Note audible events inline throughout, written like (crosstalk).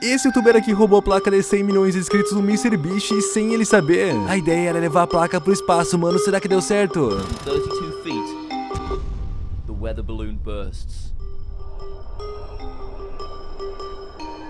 Esse youtuber aqui roubou a placa de 100 milhões de inscritos no MrBeast sem ele saber. A ideia era levar a placa pro espaço, mano. Será que deu certo? 32 feet, the weather balloon bursts.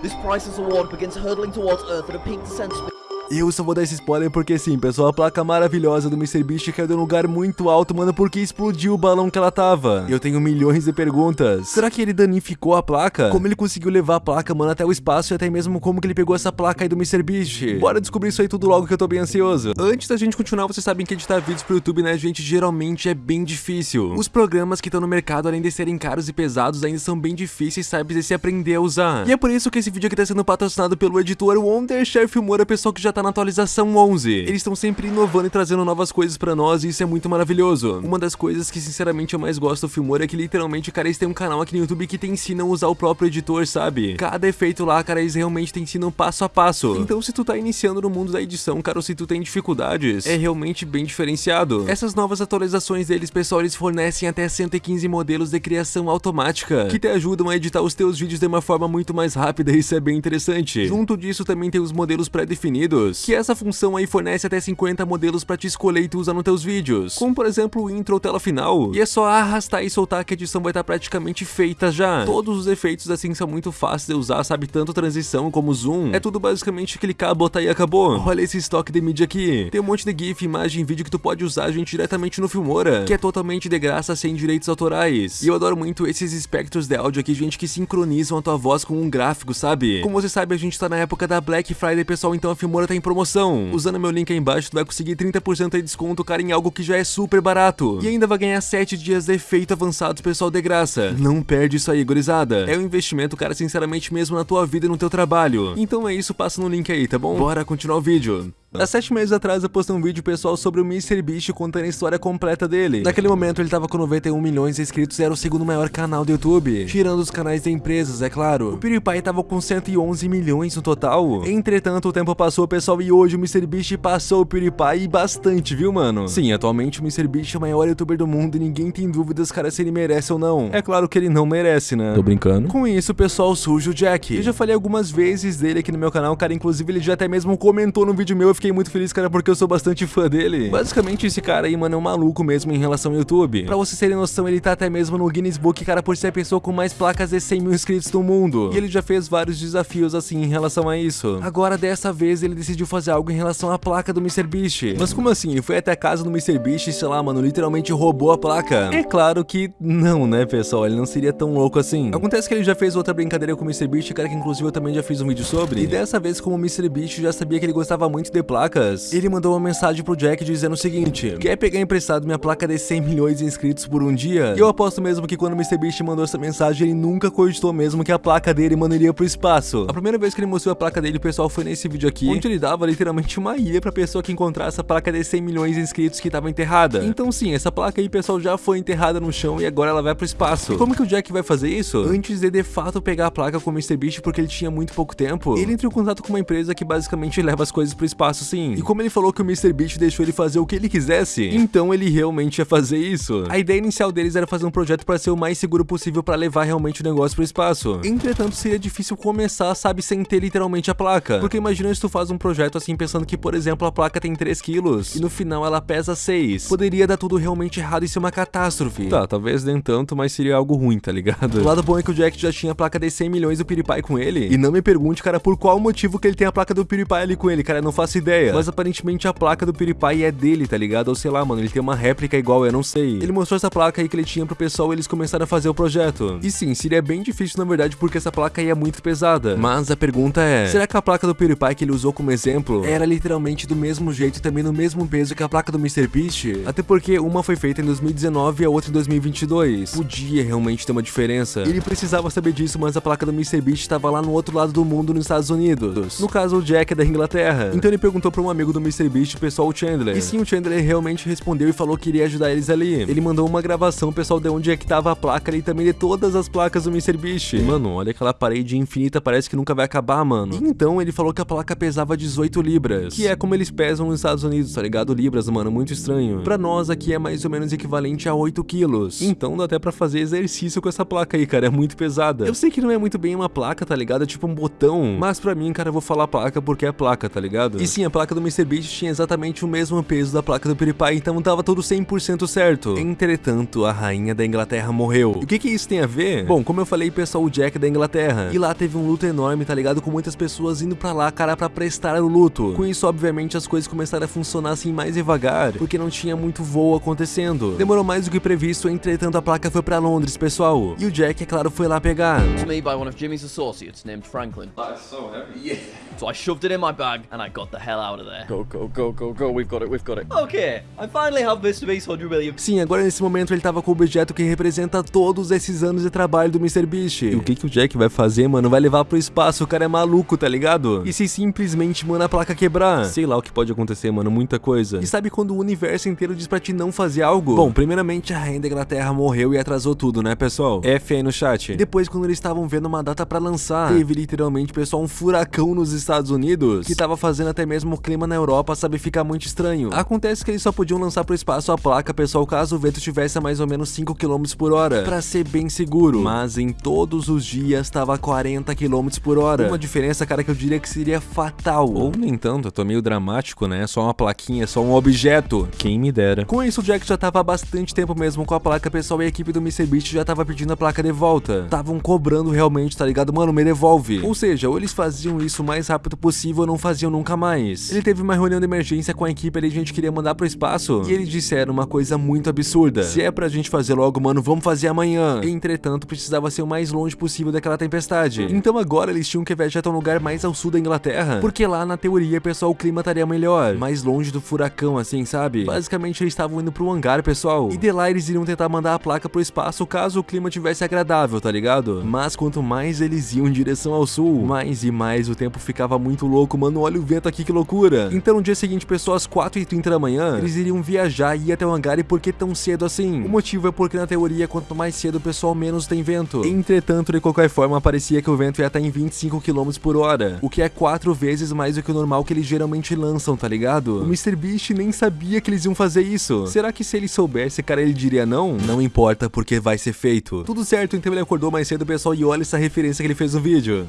This priceless award begins hurtling towards Earth at a peak descent speed. Eu só vou dar esse spoiler porque sim, pessoal, a placa maravilhosa do MrBeast caiu de um lugar muito alto, mano, porque explodiu o balão que ela tava. Eu tenho milhões de perguntas. Será que ele danificou a placa? Como ele conseguiu levar a placa, mano, até o espaço e até mesmo como que ele pegou essa placa aí do MrBeast? Bora descobrir isso aí tudo logo que eu tô bem ansioso. Antes da gente continuar, vocês sabem que editar vídeos pro YouTube, né, gente, geralmente é bem difícil. Os programas que estão no mercado, além de serem caros e pesados, ainda são bem difíceis, sabe, de se aprender a usar. E é por isso que esse vídeo aqui tá sendo patrocinado pelo editor Wondershare Filmora, pessoal que já tá na atualização 11. Eles estão sempre inovando e trazendo novas coisas pra nós e isso é muito maravilhoso. Uma das coisas que sinceramente eu mais gosto do Filmora é que literalmente, cara, eles têm um canal aqui no YouTube que te ensinam a usar o próprio editor, sabe? Cada efeito lá, cara, eles realmente te ensinam passo a passo. Então se tu tá iniciando no mundo da edição, cara, ou se tu tem dificuldades, é realmente bem diferenciado. Essas novas atualizações deles, pessoal, eles fornecem até 115 modelos de criação automática, que te ajudam a editar os teus vídeos de uma forma muito mais rápida e isso é bem interessante. Junto disso também tem os modelos pré-definidos, que essa função aí fornece até 50 modelos pra te escolher e tu usar nos teus vídeos, como por exemplo o intro ou tela final, e é só arrastar e soltar que a edição vai estar praticamente feita já. Todos os efeitos assim são muito fáceis de usar, sabe, tanto transição como zoom, é tudo basicamente clicar, botar e acabou. Olha esse estoque de mídia aqui, tem um monte de gif, imagem, vídeo que tu pode usar, gente, diretamente no Filmora, que é totalmente de graça, sem direitos autorais. E eu adoro muito esses espectros de áudio aqui, gente, que sincronizam a tua voz com um gráfico, sabe? Como você sabe, a gente tá na época da Black Friday, pessoal, então a Filmora tá em promoção. Usando meu link aí embaixo, tu vai conseguir 30% de desconto, cara, em algo que já é super barato. E ainda vai ganhar 7 dias de efeito avançados, pessoal, de graça. Não perde isso aí, gurizada. É um investimento, cara, sinceramente mesmo na tua vida e no teu trabalho. Então é isso, passa no link aí, tá bom? Bora continuar o vídeo. Há sete meses atrás eu postei um vídeo pessoal sobre o MrBeast contando a história completa dele. Naquele momento ele tava com 91 milhões de inscritos e era o segundo maior canal do YouTube, tirando os canais de empresas, é claro. O PewDiePie tava com 111 milhões no total. Entretanto, o tempo passou, pessoal, e hoje o MrBeast passou o PewDiePie bastante, viu, mano? Sim, atualmente o MrBeast é o maior youtuber do mundo e ninguém tem dúvidas, cara, se ele merece ou não. É claro que ele não merece, né? Tô brincando. Com isso, pessoal, surge o Jack. Eu já falei algumas vezes dele aqui no meu canal, cara, inclusive ele já até mesmo comentou no vídeo meu, eu fiquei muito feliz, cara, porque eu sou bastante fã dele. Basicamente, esse cara aí, mano, é um maluco mesmo em relação ao YouTube. Pra vocês terem noção, ele tá até mesmo no Guinness Book, cara, por ser a pessoa com mais placas de 100 mil inscritos do mundo. E ele já fez vários desafios, assim, em relação a isso. Agora, dessa vez, ele decidiu fazer algo em relação à placa do MrBeast. Mas como assim? Ele foi até a casa do MrBeast e, sei lá, mano, literalmente roubou a placa? É claro que não, né, pessoal? Ele não seria tão louco assim. Acontece que ele já fez outra brincadeira com o MrBeast, cara, que inclusive eu também já fiz um vídeo sobre. E dessa vez, como o MrBeast já sabia que ele gostava muito de placas, ele mandou uma mensagem pro Jack dizendo o seguinte: Quer pegar emprestado minha placa de 100 milhões de inscritos por um dia? E eu aposto mesmo que quando o MrBeast mandou essa mensagem, ele nunca cogitou mesmo que a placa dele, mano, iria pro espaço. A primeira vez que ele mostrou a placa dele, pessoal, foi nesse vídeo aqui, onde ele dava literalmente uma ilha pra pessoa que encontrasse essa placa de 100 milhões de inscritos que tava enterrada. Então sim, essa placa aí, pessoal, já foi enterrada no chão e agora ela vai pro espaço. E como que o Jack vai fazer isso? Antes de de fato pegar a placa com o MrBeast, porque ele tinha muito pouco tempo, ele entrou em contato com uma empresa que basicamente leva as coisas pro espaço, sim. E como ele falou que o MrBeast deixou ele fazer o que ele quisesse, então ele realmente ia fazer isso. A ideia inicial deles era fazer um projeto para ser o mais seguro possível para levar realmente o negócio pro espaço. Entretanto, seria difícil começar, sabe, sem ter literalmente a placa. Porque imagina se tu faz um projeto assim pensando que, por exemplo, a placa tem 3 quilos e no final ela pesa 6. Poderia dar tudo realmente errado e ser uma catástrofe. Tá, talvez nem tanto, mas seria algo ruim, tá ligado? O lado bom é que o Jack já tinha a placa de 100 milhões do PewDiePie com ele. E não me pergunte, cara, por qual motivo que ele tem a placa do PewDiePie ali com ele, cara, eu não faço ideia. Mas aparentemente a placa do PewDiePie é dele, tá ligado? Ou sei lá, mano, ele tem uma réplica igual, eu não sei. Ele mostrou essa placa aí que ele tinha pro pessoal e eles começaram a fazer o projeto. E sim, seria bem difícil na verdade porque essa placa aí é muito pesada. Mas a pergunta é, será que a placa do PewDiePie que ele usou como exemplo era literalmente do mesmo jeito e também no mesmo peso que a placa do MrBeast? Até porque uma foi feita em 2019 e a outra em 2022. Podia realmente ter uma diferença. Ele precisava saber disso, mas a placa do MrBeast estava lá no outro lado do mundo, nos Estados Unidos. No caso, o Jack é da Inglaterra. Então ele perguntou perguntou pra um amigo do MrBeast, pessoal, o Chandler. E sim, o Chandler realmente respondeu e falou que iria ajudar eles ali. Ele mandou uma gravação, pessoal, de onde é que tava a placa ali e também de todas as placas do MrBeast. Mano, olha aquela parede infinita, parece que nunca vai acabar, mano. E então ele falou que a placa pesava 18 libras, que é como eles pesam nos Estados Unidos, tá ligado? Libras, mano, muito estranho. Pra nós aqui é mais ou menos equivalente a 8 quilos. Então dá até pra fazer exercício com essa placa aí, cara, é muito pesada. Eu sei que não é muito bem uma placa, tá ligado? É tipo um botão, mas pra mim, cara, eu vou falar placa porque é placa, tá ligado? E sim, a placa do MrBeast tinha exatamente o mesmo peso da placa do PewDiePie, então tava tudo 100% certo. Entretanto, a rainha da Inglaterra morreu. E o que que isso tem a ver? Bom, como eu falei, pessoal, o Jack é da Inglaterra. E lá teve um luto enorme, tá ligado? Com muitas pessoas indo pra lá, cara, pra prestar o luto. Com isso, obviamente, as coisas começaram a funcionar assim mais devagar, porque não tinha muito voo acontecendo. Demorou mais do que previsto, entretanto, a placa foi pra Londres, pessoal. E o Jack, é claro, foi lá pegar. To me by one of Jimmy's associates named Franklin. That's so heavy. Yeah. So I shoved it in my bag and I got the hell out of there. Go, go, go, go, go. We've got it, we've got it. Okay, I finally have Mr. Beast 100 million. Sim, agora nesse momento ele tava com o objeto que representa todos esses anos de trabalho do MrBeast. E o que que o Jack vai fazer, mano? Vai levar pro espaço, o cara é maluco, tá ligado? E se simplesmente, mano, a placa quebrar? Sei lá o que pode acontecer, mano, muita coisa. E sabe quando o universo inteiro diz pra ti não fazer algo? Bom, primeiramente a rainha da Inglaterra morreu e atrasou tudo, né, pessoal? F aí no chat. E depois, quando eles estavam vendo uma data pra lançar, teve literalmente, pessoal, um furacão nos Estados Unidos, que tava fazendo até mesmo o clima na Europa, sabe, ficar muito estranho. Acontece que eles só podiam lançar pro espaço a placa, pessoal, caso o vento estivesse a mais ou menos 5 km por hora, pra ser bem seguro. Mas em todos os dias tava 40 km por hora. Uma diferença, cara, que eu diria que seria fatal. Ou nem tanto, eu tô meio dramático, né? Só uma plaquinha, só um objeto. Quem me dera. Com isso, o Jack já tava há bastante tempo mesmo com a placa, pessoal, e a equipe do MrBeast já tava pedindo a placa de volta. Estavam cobrando realmente, tá ligado? Mano, me devolve. Ou seja, ou eles faziam isso o mais rápido possível ou não faziam nunca mais. Ele teve uma reunião de emergência com a equipe ali, a gente queria mandar pro espaço, e eles disseram uma coisa muito absurda. Se é pra gente fazer logo, mano, vamos fazer amanhã. Entretanto, precisava ser o mais longe possível daquela tempestade. Então agora eles tinham que viajar até um lugar mais ao sul da Inglaterra, porque lá na teoria, pessoal, o clima estaria melhor, mais longe do furacão, assim, sabe? Basicamente eles estavam indo pro hangar, pessoal, e de lá eles iriam tentar mandar a placa pro espaço caso o clima tivesse agradável, tá ligado? Mas quanto mais eles iam em direção ao sul, mais e mais o tempo ficava muito louco, mano, olha o vento aqui, que loucura. Então no dia seguinte, pessoal, às 4h30 da manhã, eles iriam viajar e ir até o hangar e por que tão cedo assim? O motivo é porque na teoria, quanto mais cedo o pessoal, menos tem vento. Entretanto, de qualquer forma, parecia que o vento ia estar em 25 km por hora, o que é quatro vezes mais do que o normal que eles geralmente lançam, tá ligado? O MrBeast nem sabia que eles iam fazer isso. Será que se ele soubesse, cara, ele diria não? Não importa, porque vai ser feito. Tudo certo, então ele acordou mais cedo, pessoal, e olha essa referência que ele fez no vídeo.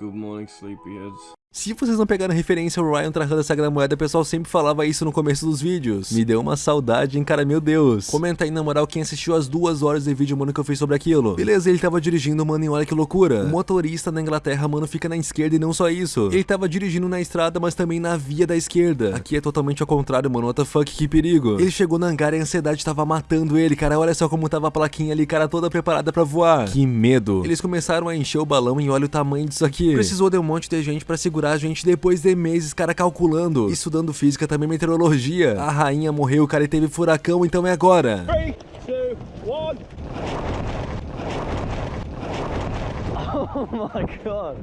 Good morning, sleepyheads. Se vocês não pegaram referência ao Ryan trarrando a Sagrada Moeda, o pessoal sempre falava isso no começo dos vídeos. Me deu uma saudade, hein, cara, meu Deus. Comenta aí, na moral, quem assistiu as duas horas de vídeo, mano, que eu fiz sobre aquilo. Beleza, ele tava dirigindo, mano, e olha que loucura. O motorista na Inglaterra, mano, fica na esquerda e não só isso. Ele tava dirigindo na estrada, mas também na via da esquerda. Aqui é totalmente ao contrário, mano, what the fuck, que perigo. Ele chegou no hangar e a ansiedade tava matando ele, cara, olha só como tava a plaquinha ali, cara, toda preparada pra voar. Que medo. Eles começaram a encher o balão e olha o tamanho disso aqui. Precisou de um monte de gente pra segurar a gente depois de meses, cara, calculando, estudando física, também meteorologia. A rainha morreu, cara, e teve furacão, então é agora. Three, two, one. (laughs) Oh my god.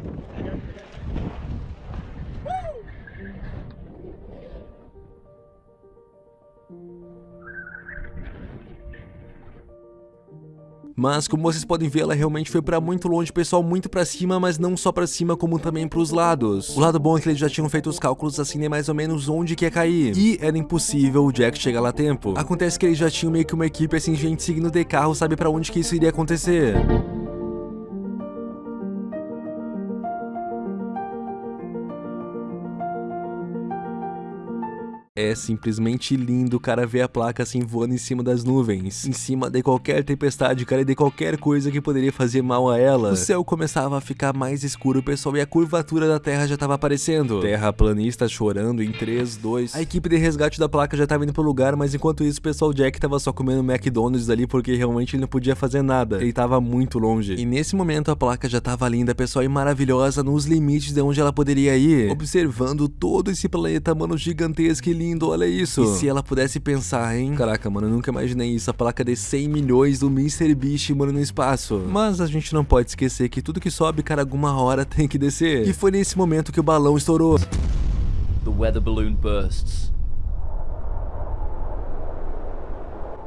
Mas como vocês podem ver, ela realmente foi pra muito longe, pessoal, muito pra cima, mas não só pra cima, como também pros lados. O lado bom é que eles já tinham feito os cálculos assim, de mais ou menos onde que ia cair. E era impossível o Jack chegar lá a tempo. Acontece que eles já tinham meio que uma equipe assim, gente seguindo de carro, sabe pra onde que isso iria acontecer. É simplesmente lindo, cara, ver a placa assim voando em cima das nuvens. Em cima de qualquer tempestade, cara, e de qualquer coisa que poderia fazer mal a ela. O céu começava a ficar mais escuro, pessoal, e a curvatura da Terra já tava aparecendo. Terraplanista chorando em 3, 2. A equipe de resgate da placa já tava indo pro lugar, mas enquanto isso, o pessoal Jack tava só comendo McDonald's ali porque realmente ele não podia fazer nada. Ele tava muito longe. E nesse momento a placa já tava linda, pessoal, e maravilhosa nos limites de onde ela poderia ir. Observando todo esse planeta, mano, gigantesco e lindo lindo, olha isso. E se ela pudesse pensar, hein? Caraca, mano, eu nunca imaginei isso. A placa de 100 milhões do Mr. Beast, mano, no espaço. Mas a gente não pode esquecer que tudo que sobe, cara, alguma hora tem que descer. E foi nesse momento que o balão estourou. The weather balloon bursts.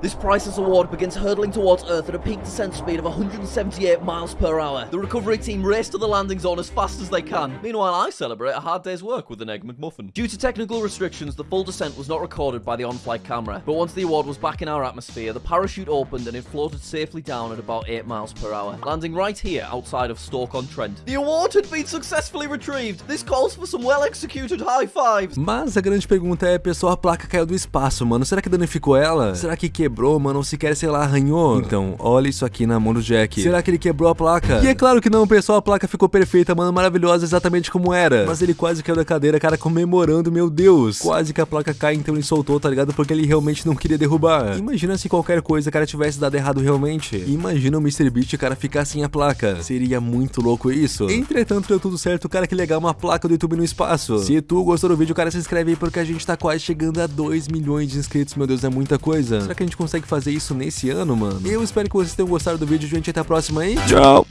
This priceless award begins hurtling towards Earth at a peak descent speed of 178 miles per hour. The recovery team race to the landing zone as fast as they can. Meanwhile, I celebrate a hard day's work with an Egg McMuffin. Due to technical restrictions, the full descent was not recorded by the on-flight camera. But once the award was back in our atmosphere, the parachute opened and it floated safely down at about 8 miles per hour, landing right here outside of Stoke-on-Trent. The award had been successfully retrieved. This calls for some well-executed high fives. Mas a grande pergunta é, pessoal, a placa caiu do espaço, mano. Será que danificou ela? Será que mano? Ou sequer, sei lá, arranhou? Então, olha isso aqui na mão do Jack. Será que ele quebrou a placa? E é claro que não, pessoal. A placa ficou perfeita, mano. Maravilhosa, exatamente como era. Mas ele quase caiu da cadeira, cara, comemorando, meu Deus. Quase que a placa cai, então ele soltou, tá ligado? Porque ele realmente não queria derrubar. Imagina se qualquer coisa, cara, tivesse dado errado realmente. Imagina o Mr. Beast, cara, ficar sem a placa. Seria muito louco isso. Entretanto, deu tudo certo, cara, que legal, uma placa do YouTube no espaço. Se tu gostou do vídeo, cara, se inscreve aí porque a gente tá quase chegando a 2 milhões de inscritos, meu Deus, é muita coisa. Será que a gente consegue fazer isso nesse ano, mano? Eu espero que vocês tenham gostado do vídeo, gente, até a próxima aí. Tchau!